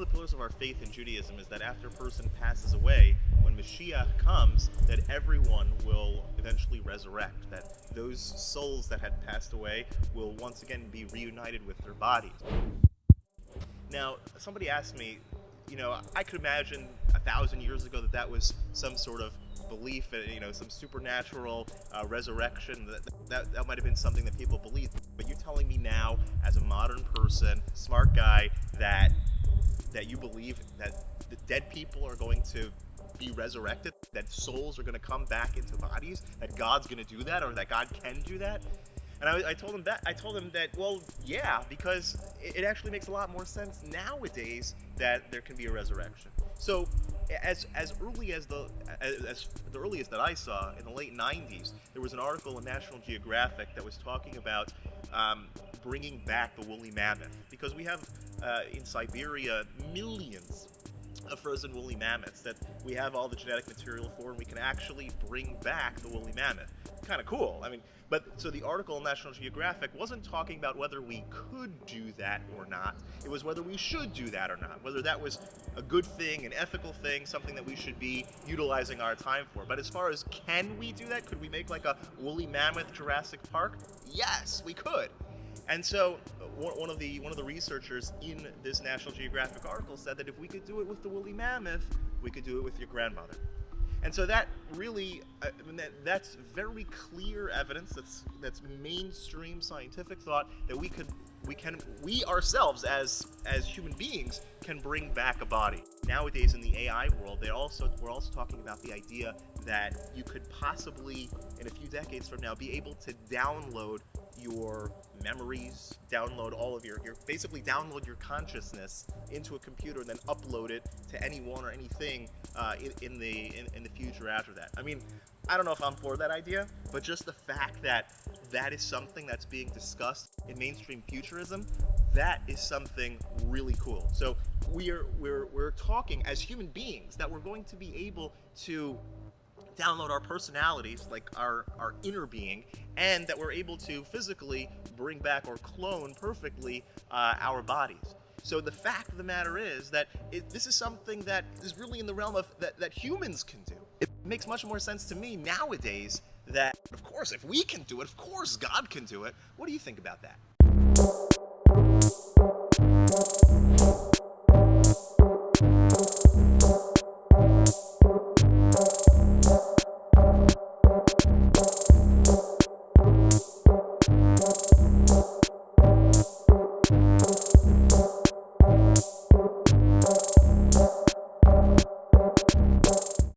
of the pillars of our faith in Judaism is that after a person passes away, when Mashiach comes, that everyone will eventually resurrect, that those souls that had passed away will once again be reunited with their bodies. Now, somebody asked me, you know, I could imagine a thousand years ago that that was some sort of belief, uh, you know, some supernatural uh, resurrection. That, that, that might have been something that people believed. But you're telling me now, as a modern person, smart guy, that that you believe that the dead people are going to be resurrected, that souls are going to come back into bodies, that God's going to do that, or that God can do that. And I, I, told him that I told him that well, yeah, because it, it actually makes a lot more sense nowadays that there can be a resurrection. So as as early as the as, as, the earliest that I saw in the late 90s, there was an article in National Geographic that was talking about um, bringing back the woolly mammoth because we have uh, in Siberia millions frozen woolly mammoths that we have all the genetic material for and we can actually bring back the woolly mammoth. Kind of cool. I mean, but so the article in National Geographic wasn't talking about whether we could do that or not. It was whether we should do that or not. Whether that was a good thing, an ethical thing, something that we should be utilizing our time for. But as far as can we do that? Could we make like a woolly mammoth Jurassic Park? Yes, we could. And so uh, one of the one of the researchers in this National Geographic article said that if we could do it with the woolly mammoth, we could do it with your grandmother. And so that really, uh, I mean, that, that's very clear evidence. That's that's mainstream scientific thought that we could, we can, we ourselves as as human beings can bring back a body. Nowadays in the AI world, they also we're also talking about the idea that you could possibly, in a few decades from now, be able to download your memories, download all of your, your basically download your consciousness into a computer and then upload it to anyone or anything uh, in, in, the in, in the future after that. I mean, I don't know if I'm for that idea, but just the fact that that is something that's being discussed in mainstream futurism, that is something really cool. So we're we're we're talking as human beings that we're going to be able to download our personalities, like our, our inner being, and that we're able to physically bring back or clone perfectly uh, our bodies. So the fact of the matter is that it, this is something that is really in the realm of that, that humans can do. It makes much more sense to me nowadays that, of course, if we can do it, of course God can do it. What do you think about that?